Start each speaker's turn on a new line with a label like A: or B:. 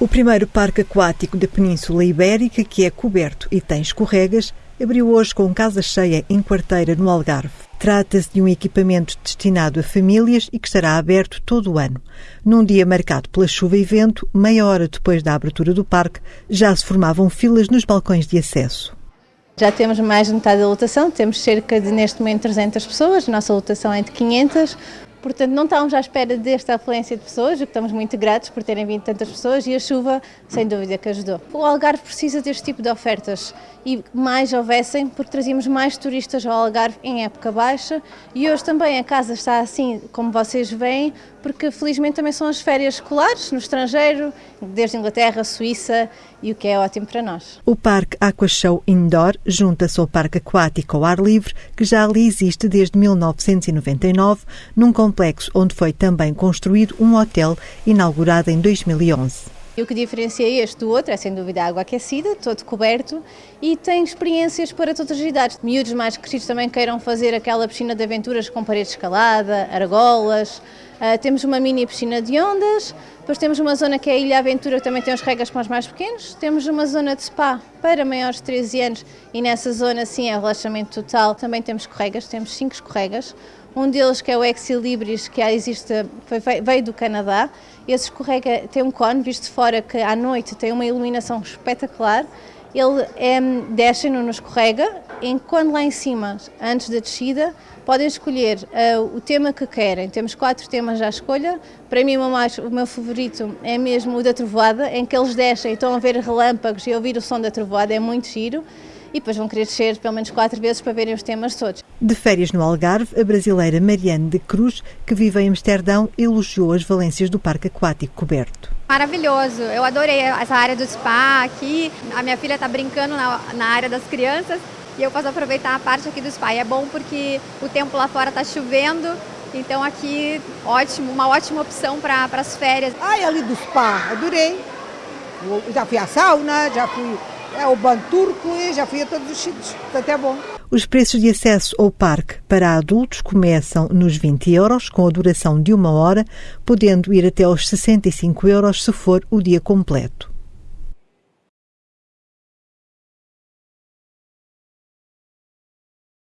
A: O primeiro parque aquático da Península Ibérica, que é coberto e tem escorregas, abriu hoje com casa cheia em quarteira no Algarve. Trata-se de um equipamento destinado a famílias e que estará aberto todo o ano. Num dia marcado pela chuva e vento, meia hora depois da abertura do parque, já se formavam filas nos balcões de acesso.
B: Já temos mais de metade da lotação, temos cerca de, neste momento, 300 pessoas, nossa lotação é de 500. Portanto, não estávamos à espera desta afluência de pessoas, que estamos muito gratos por terem vindo tantas pessoas e a chuva, sem dúvida, que ajudou. O Algarve precisa deste tipo de ofertas e mais houvessem, porque trazíamos mais turistas ao Algarve em época baixa e hoje também a casa está assim, como vocês veem, porque felizmente também são as férias escolares no estrangeiro, desde Inglaterra, Suíça e o que é ótimo para nós.
A: O Parque Aqua Show Indoor junta-se ao Parque Aquático ao ar livre, que já ali existe desde 1999, num complexo onde foi também construído um hotel inaugurado em 2011.
B: E o que diferencia este do outro é sem dúvida a água aquecida, todo coberto e tem experiências para todas as idades. Miúdos mais crescidos também queiram fazer aquela piscina de aventuras com parede escalada, argolas. Uh, temos uma mini piscina de ondas, depois temos uma zona que é a Ilha Aventura, que também tem os regas para os mais pequenos. Temos uma zona de spa para maiores de 13 anos e nessa zona sim é relaxamento total. Também temos escorregas, temos cinco escorregas. Um deles que é o Exilibris, que existe, foi, veio do Canadá. Esse escorrega tem um cone visto de fora que à noite tem uma iluminação espetacular. Ele é, desce no escorrega, enquanto lá em cima, antes da descida, podem escolher uh, o tema que querem. Temos quatro temas à escolha. Para mim, o, mais, o meu favorito é mesmo o da trovoada, em que eles descem e estão a ver relâmpagos e a ouvir o som da trovoada, é muito giro e depois vão querer descer pelo menos quatro vezes para verem os temas todos.
A: De férias no Algarve, a brasileira Mariane de Cruz, que vive em Amsterdão, elogiou as valências do parque aquático coberto.
C: Maravilhoso, eu adorei essa área do spa aqui. A minha filha está brincando na, na área das crianças e eu posso aproveitar a parte aqui do spa. E é bom porque o tempo lá fora está chovendo, então aqui ótimo, uma ótima opção para as férias.
D: Ai, ali do spa, adorei. Eu já fui à sauna, já fui é o banco turco e já fui a todos os sítios, portanto é bom.
A: Os preços de acesso ao parque para adultos começam nos 20 euros, com a duração de uma hora, podendo ir até aos 65 euros se for o dia completo.